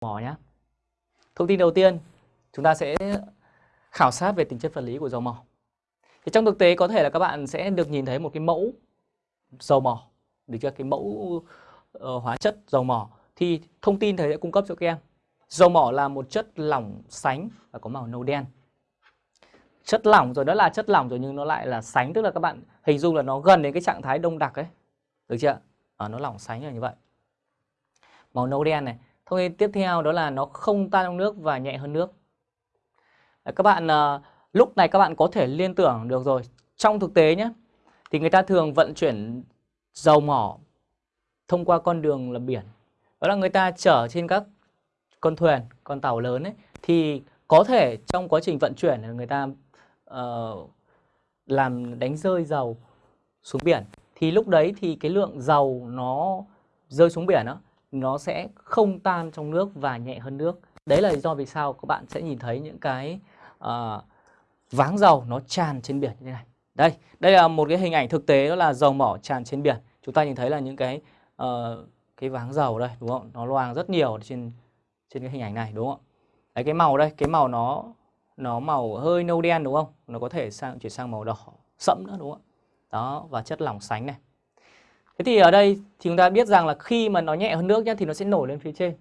mỏ nhé. Thông tin đầu tiên, chúng ta sẽ khảo sát về tính chất vật lý của dầu mỏ. Thì trong thực tế có thể là các bạn sẽ được nhìn thấy một cái mẫu dầu mỏ, được chưa? Cái mẫu uh, hóa chất dầu mỏ thì thông tin thầy sẽ cung cấp cho các em. Dầu mỏ là một chất lỏng sánh và có màu nâu đen. Chất lỏng rồi đó là chất lỏng rồi nhưng nó lại là sánh tức là các bạn hình dung là nó gần đến cái trạng thái đông đặc ấy. Được chưa? À, nó lỏng sánh là như vậy. Màu nâu đen này. Thông tin tiếp theo đó là nó không tan trong nước và nhẹ hơn nước. Các bạn uh, lúc này các bạn có thể liên tưởng được rồi. Trong thực tế nhé, thì người ta thường vận chuyển dầu mỏ thông qua con đường là biển. Đó là người ta chở trên các con thuyền, con tàu lớn ấy thì có thể trong quá trình vận chuyển người ta uh, làm đánh rơi dầu xuống biển thì lúc đấy thì cái lượng dầu nó rơi xuống biển đó nó sẽ không tan trong nước và nhẹ hơn nước. Đấy là lý do vì sao các bạn sẽ nhìn thấy những cái uh, váng dầu nó tràn trên biển như thế này. Đây, đây là một cái hình ảnh thực tế đó là dầu mỏ tràn trên biển. Chúng ta nhìn thấy là những cái uh, cái váng dầu đây đúng không? Nó loang rất nhiều trên trên cái hình ảnh này đúng không Đấy cái màu đây, cái màu nó nó màu hơi nâu đen đúng không? Nó có thể sang chuyển sang màu đỏ sẫm nữa đúng không Đó và chất lỏng sánh này. Thế thì ở đây thì chúng ta biết rằng là khi mà nó nhẹ hơn nước nhá, thì nó sẽ nổi lên phía trên.